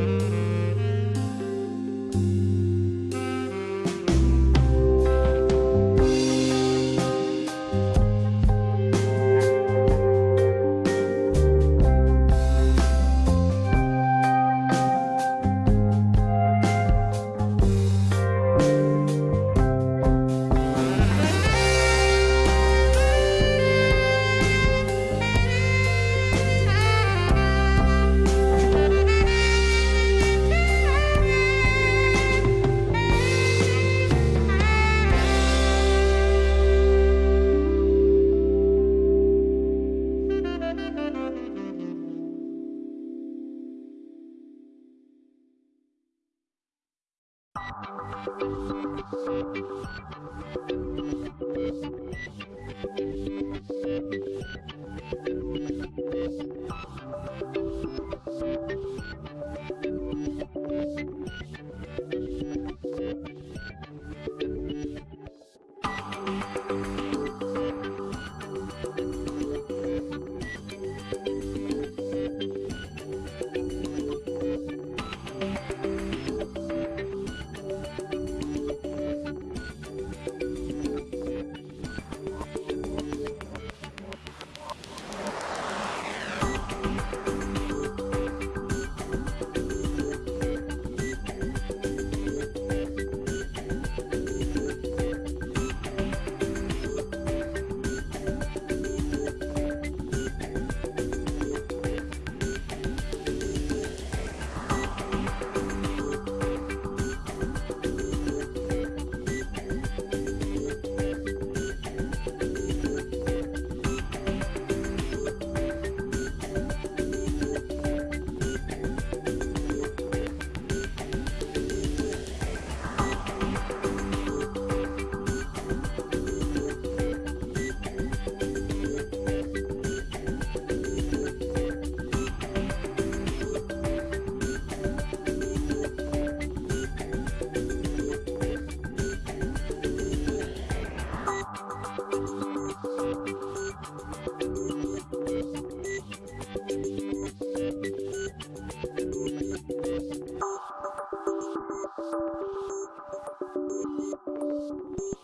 mm you. Thank you. Thank you.